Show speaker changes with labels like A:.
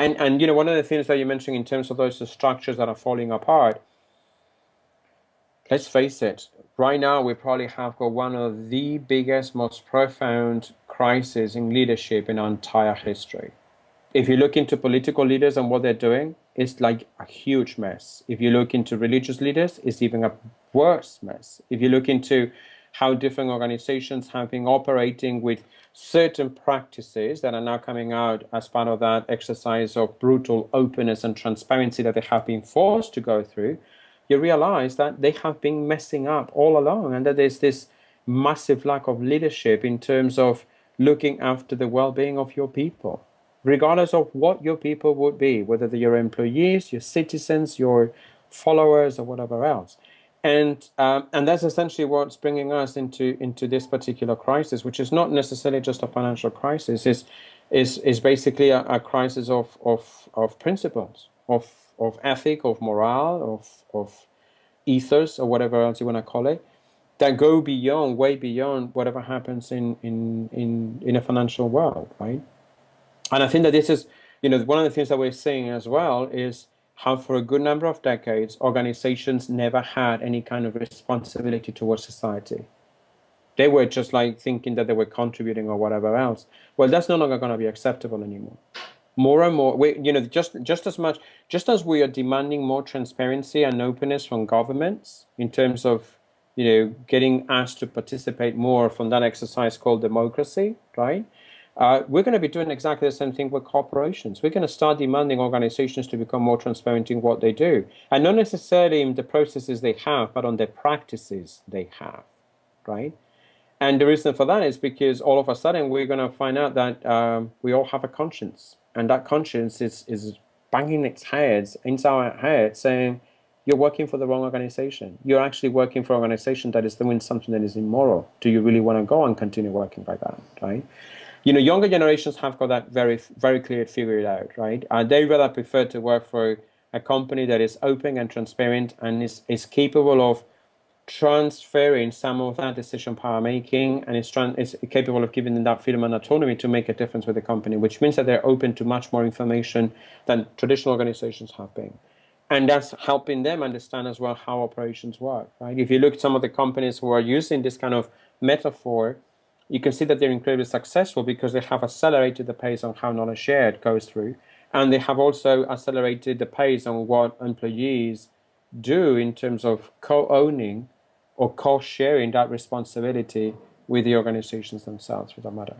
A: and and you know one of the things that you mentioned in terms of those structures that are falling apart let's face it right now we probably have got one of the biggest most profound crises in leadership in our entire history. If you look into political leaders and what they're doing it's like a huge mess. If you look into religious leaders it's even a worse mess. If you look into how different organizations have been operating with certain practices that are now coming out as part of that exercise of brutal openness and transparency that they have been forced to go through, you realize that they have been messing up all along and that there's this massive lack of leadership in terms of looking after the well-being of your people, regardless of what your people would be, whether they're your employees, your citizens, your followers, or whatever else and um, and that's essentially what's bringing us into into this particular crisis, which is not necessarily just a financial crisis. is is is basically a, a, crisis of of of principles, of of ethic, of morale, of of ethos, or whatever else you want to call it, that go beyond, way beyond whatever happens in in in in a financial world, right? And I think that this is, you know, one of the things that we're seeing as well is how for a good number of decades, organizations never had any kind of responsibility towards society. They were just like thinking that they were contributing or whatever else. Well, that's no longer going to be acceptable anymore. More and more, we, you know, just just as much, just as we are demanding more transparency and openness from governments in terms of, you know, getting asked to participate more from that exercise called democracy, right? Uh, we're going to be doing exactly the same thing with corporations. We're going to start demanding organizations to become more transparent in what they do. And not necessarily in the processes they have, but on the practices they have, right? And the reason for that is because all of a sudden we're going to find out that um, we all have a conscience. And that conscience is, is banging its head inside our head saying, you're working for the wrong organization. You're actually working for an organization that is doing something that is immoral. Do you really want to go and continue working like that, right? you know, younger generations have got that very, very clear figured out, right? Uh, they rather prefer to work for a company that is open and transparent and is, is capable of transferring some of that decision power making and is, is capable of giving them that freedom and autonomy to make a difference with the company, which means that they're open to much more information than traditional organizations have been. And that's helping them understand as well how operations work, right? If you look at some of the companies who are using this kind of metaphor, you can see that they're incredibly successful because they have accelerated the pace on how knowledge shared goes through. And they have also accelerated the pace on what employees do in terms of co-owning or co-sharing that responsibility with the organizations themselves for that matter.